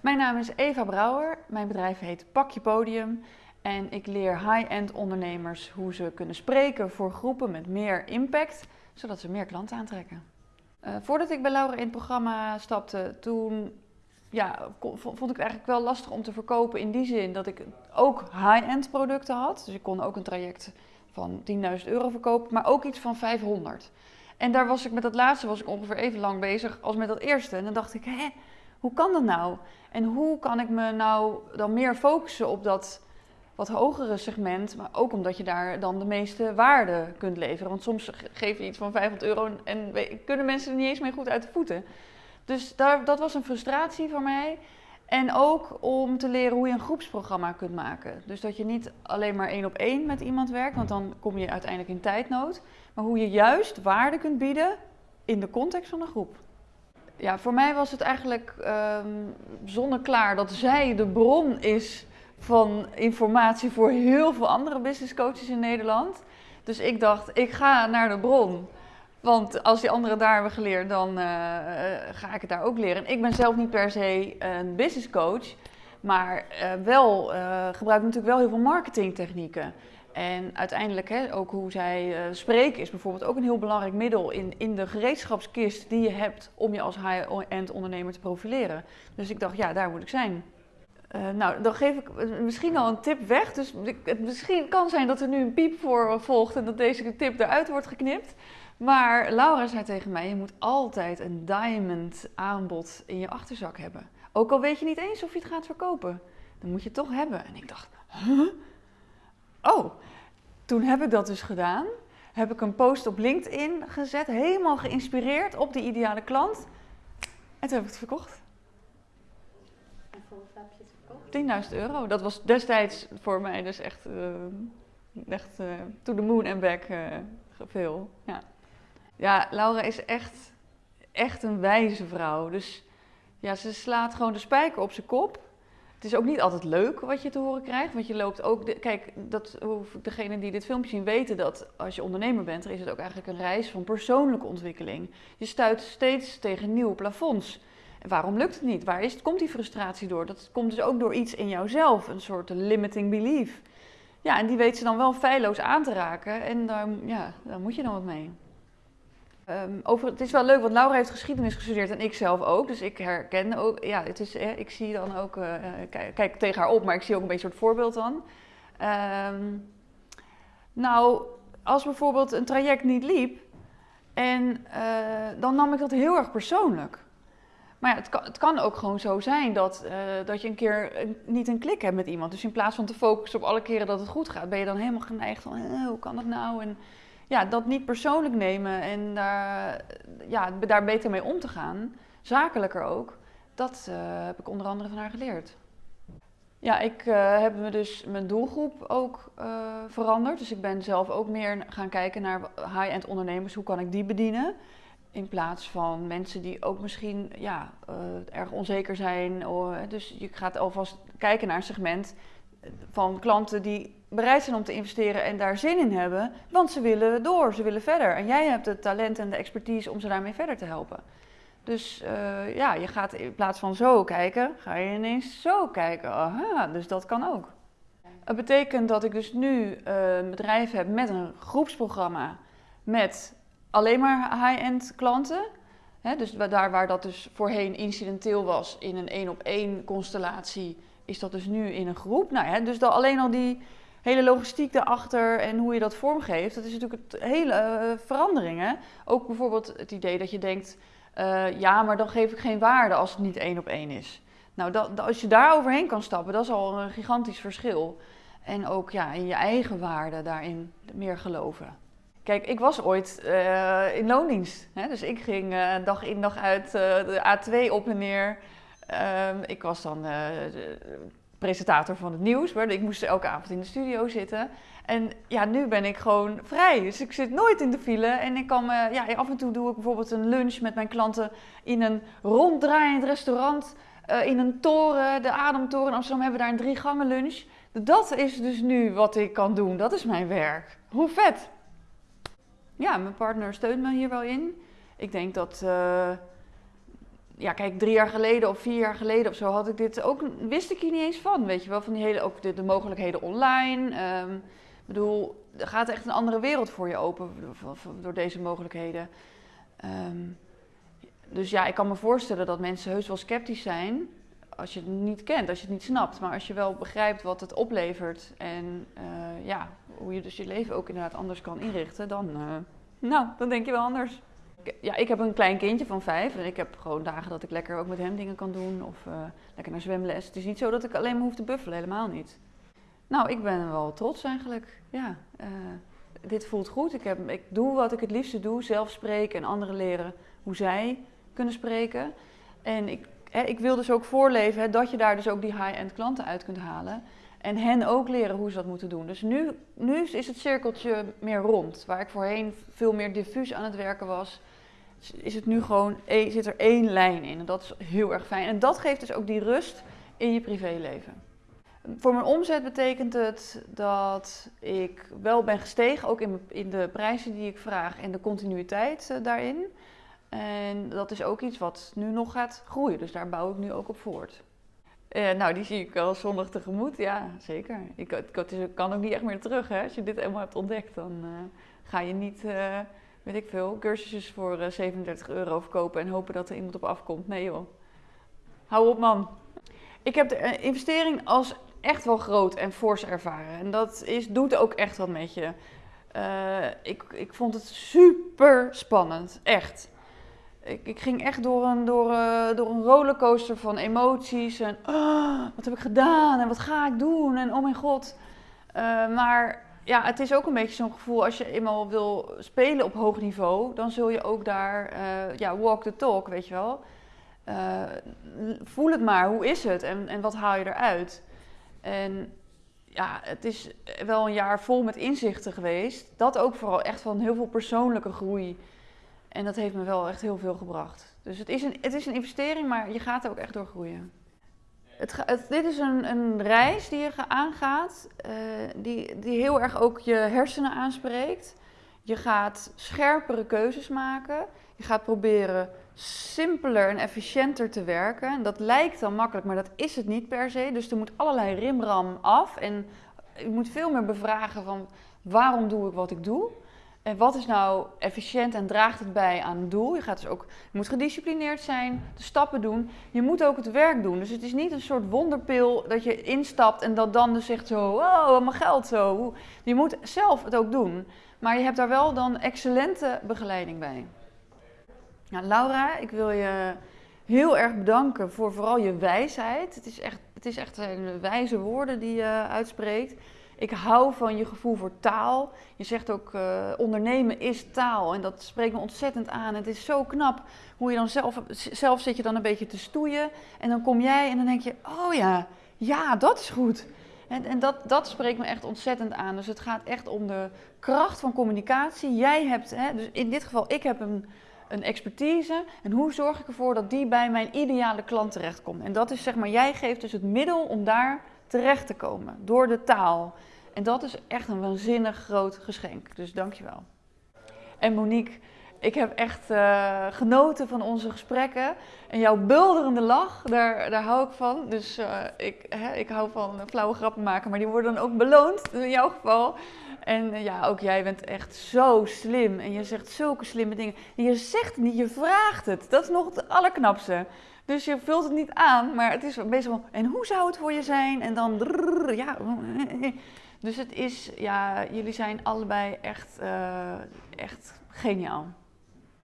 Mijn naam is Eva Brouwer. Mijn bedrijf heet Pak je Podium. En ik leer high-end ondernemers hoe ze kunnen spreken voor groepen met meer impact, zodat ze meer klanten aantrekken. Uh, voordat ik bij Laura in het programma stapte, toen ja, vond ik het eigenlijk wel lastig om te verkopen in die zin dat ik ook high-end producten had. Dus ik kon ook een traject van 10.000 euro verkopen, maar ook iets van 500. En daar was ik met dat laatste was ik ongeveer even lang bezig als met dat eerste. En dan dacht ik, hé, hoe kan dat nou? En hoe kan ik me nou dan meer focussen op dat wat hogere segment, maar ook omdat je daar dan de meeste waarde kunt leveren. Want soms geef je iets van 500 euro en kunnen mensen er niet eens mee goed uit de voeten. Dus daar, dat was een frustratie voor mij. En ook om te leren hoe je een groepsprogramma kunt maken. Dus dat je niet alleen maar één op één met iemand werkt, want dan kom je uiteindelijk in tijdnood. Maar hoe je juist waarde kunt bieden in de context van een groep. Ja, voor mij was het eigenlijk um, zonneklaar dat zij de bron is van informatie voor heel veel andere business coaches in Nederland. Dus ik dacht, ik ga naar de bron. Want als die anderen daar hebben geleerd, dan uh, ga ik het daar ook leren. ik ben zelf niet per se een business coach, maar uh, wel gebruik natuurlijk wel heel veel marketingtechnieken. En uiteindelijk hè, ook hoe zij spreken is bijvoorbeeld ook een heel belangrijk middel in, in de gereedschapskist die je hebt om je als high-end ondernemer te profileren. Dus ik dacht, ja, daar moet ik zijn. Uh, nou, dan geef ik misschien al een tip weg. Dus het misschien kan zijn dat er nu een piep voor volgt en dat deze tip eruit wordt geknipt. Maar Laura zei tegen mij: je moet altijd een diamond aanbod in je achterzak hebben. Ook al weet je niet eens of je het gaat verkopen, dan moet je het toch hebben. En ik dacht: huh? Oh, toen heb ik dat dus gedaan. Heb ik een post op LinkedIn gezet, helemaal geïnspireerd op die ideale klant. En toen heb ik het verkocht. 10.000 euro. Dat was destijds voor mij dus echt, uh, echt uh, to the moon en back uh, veel. Ja. ja, Laura is echt, echt een wijze vrouw. Dus ja, ze slaat gewoon de spijker op zijn kop. Het is ook niet altijd leuk wat je te horen krijgt, want je loopt ook... Kijk, dat, degene die dit filmpje zien weten dat als je ondernemer bent, dan is het ook eigenlijk een reis van persoonlijke ontwikkeling. Je stuit steeds tegen nieuwe plafonds. En waarom lukt het niet? Waar is, komt die frustratie door? Dat komt dus ook door iets in jouzelf, een soort limiting belief. Ja, en die weet ze dan wel feilloos aan te raken en daar, ja, daar moet je dan wat mee. Um, over, het is wel leuk, want Laura heeft geschiedenis gestudeerd en ik zelf ook. Dus ik herken ook, ja, het is, ik zie dan ook, uh, kijk, kijk, tegen haar op, maar ik zie ook een beetje soort voorbeeld dan. Um, nou, als bijvoorbeeld een traject niet liep, en dan nam ik dat heel erg persoonlijk. Maar ja, het kan, het kan ook gewoon zo zijn dat, dat je een keer niet een klik hebt met iemand. Dus in plaats van te focussen op alle keren dat het goed gaat, ben je dan helemaal geneigd van eh, hoe kan dat nou? En ja, dat niet persoonlijk nemen en daar, ja, daar beter mee om te gaan, zakelijker ook, dat uh, heb ik onder andere van haar geleerd. Ja, ik heb me dus mijn doelgroep ook veranderd. Dus ik ben zelf ook meer gaan kijken naar high-end ondernemers. Hoe kan ik die bedienen? In plaats van mensen die ook misschien ja, uh, erg onzeker zijn. dus je gaat alvast kijken naar een segment van klanten die bereid zijn om te investeren en daar zin in hebben. Want ze willen door, ze willen verder. En jij hebt het talent en de expertise om ze daarmee verder te helpen. Dus uh, ja, je gaat in plaats van zo kijken, ga je ineens zo kijken. Aha, dus dat kan ook. Het betekent dat ik dus nu uh, een bedrijf heb met een groepsprogramma met alleen maar high-end klanten. dus daar waar dat dus voorheen incidenteel was in een één op één constellatie, is dat dus nu in een groep. Nou dus dan alleen al die hele logistiek daarachter en hoe je dat vormgeeft, dat is natuurlijk het hele uh, verandering. Ook bijvoorbeeld het idee dat je denkt, uh, ja, maar dan geef ik geen waarde als het niet één op één is. Nou, dat, als je daar overheen kan stappen, dat is al een gigantisch verschil. En ook ja, in je eigen waarde daarin meer geloven. Kijk, ik was ooit uh, in loondienst. Hè? Dus ik ging dag in dag uit de A2 op en neer. Ehm, ik was dan presentator van het nieuws. Ik moest elke avond in de studio zitten. En ja, nu ben ik gewoon vrij. Dus ik zit nooit in de file. En ik kan ja, af en toe doe ik bijvoorbeeld een lunch met mijn klanten in een ronddraaiend restaurant. in een toren, de Ademtoren in Amsterdam hebben we daar een drie gangen lunch. Dat is dus nu wat ik kan doen. Dat is mijn werk. Hoe vet! ja, mijn partner steunt me hier wel in. Ik denk dat, uh, ja, kijk, drie jaar geleden of vier jaar geleden of zo had ik dit ook, wist ik hier niet eens van, weet je wel, van die hele, ook de, de mogelijkheden online. Ehm, ik bedoel, er gaat echt een andere wereld voor je open door deze mogelijkheden. Ehm, dus ja, ik kan me voorstellen dat mensen heus wel sceptisch zijn als je het niet kent, als je het niet snapt. Maar als je wel begrijpt wat het oplevert en uh, ja, hoe je dus je leven ook inderdaad anders kan inrichten, dan, uh, nou, dan denk je wel anders. Ja, ik heb een klein kindje van vijf en ik heb gewoon dagen dat ik lekker ook met hem dingen kan doen of uh, lekker naar zwemles. Het is niet zo dat ik alleen maar hoef te buffelen, helemaal niet. Nou, ik ben wel trots eigenlijk. Ja, dit voelt goed. Ik, heb, ik doe wat ik het liefste doe, zelf spreken en anderen leren hoe zij kunnen spreken. En ik, hè, ik wil dus ook voorleven dat je daar dus ook die high-end klanten uit kunt halen. En hen ook leren hoe ze dat moeten doen. Dus nu, nu is het cirkeltje meer rond. Waar ik voorheen veel meer diffuus aan het werken was, is het nu gewoon, zit er één lijn in. En dat is heel erg fijn. En dat geeft dus ook die rust in je privéleven. Voor mijn omzet betekent het dat ik wel ben gestegen, ook in, de prijzen die ik vraag en de continuïteit uh, daarin. En dat is ook iets wat nu nog gaat groeien, dus daar bouw ik nu ook op voort. Uh, nou, die zie ik wel zondag tegemoet, ja, zeker. Ik, ik, kan ook niet echt meer terug, hè. Als je dit eenmaal hebt ontdekt, dan uh, ga je niet, uh, weet ik veel, cursussen voor 37 euro verkopen en hopen dat er iemand op afkomt. Nee joh, hou op man. Ik heb de investering als echt wel groot en fors ervaren. En dat is, doet ook echt wat met je. ik, ik vond het super spannend, echt ik, ging echt door een, door, uh, door een rollercoaster van emoties. En oh, wat heb ik gedaan en wat ga ik doen en oh mijn god. Uh, maar ja, het is ook een beetje zo'n gevoel als je eenmaal wil spelen op hoog niveau, dan zul je ook daar, uh, ja, walk the talk, weet je wel. voel het maar, hoe is het en, en wat haal je eruit? En ja, het is wel een jaar vol met inzichten geweest. Dat ook vooral echt van heel veel persoonlijke groei. En dat heeft me wel echt heel veel gebracht. Dus het is een, het is een investering, maar je gaat er ook echt door groeien. Het, dit is een, een, reis die je aangaat, uh, die, die heel erg ook je hersenen aanspreekt. Je gaat scherpere keuzes maken. Je gaat proberen simpeler en efficiënter te werken. En dat lijkt dan makkelijk, maar dat is het niet per se. Dus er moet allerlei rimram af. En je moet veel meer bevragen van waarom doe ik wat ik doe. En wat is nou efficiënt en draagt het bij aan het doel? Je, gaat dus ook, je moet gedisciplineerd zijn, de stappen doen. Je moet ook het werk doen. Dus het is niet een soort wonderpil dat je instapt en dat dan dus zegt zo, oh, mijn geld zo. Je moet zelf het ook doen. Maar je hebt daar wel dan excellente begeleiding bij. Nou, Laura, ik wil je heel erg bedanken voor vooral je wijsheid. Het is echt, het is echt wijze woorden die je uitspreekt. Ik hou van je gevoel voor taal. Je zegt ook, uh, ondernemen is taal. En dat spreekt me ontzettend aan. Het is zo knap hoe je dan zelf, zelf zit je dan een beetje te stoeien. En dan kom jij en dan denk je, oh ja, ja, dat is goed. En, en dat, dat spreekt me echt ontzettend aan. Dus het gaat echt om de kracht van communicatie. Jij hebt, hè, dus in dit geval, ik heb een, een expertise. En hoe zorg ik ervoor dat die bij mijn ideale klant terechtkomt? En dat is zeg maar, jij geeft dus het middel om daar terecht te komen door de taal. En dat is echt een waanzinnig groot geschenk. Dus dankjewel. En Monique, ik heb echt uh, genoten van onze gesprekken. En jouw bulderende lach, daar, daar hou ik van. Dus uh, ik, hè, ik hou van flauwe grappen maken, maar die worden dan ook beloond, in jouw geval. En uh, ja, ook jij bent echt zo slim. En je zegt zulke slimme dingen. En je zegt het niet, je vraagt het. Dat is nog het allerknapste. Dus je vult het niet aan, maar het is best wel. En hoe zou het voor je zijn? En dan. Ja. Dus het is, ja, jullie zijn allebei echt, uh, echt geniaal.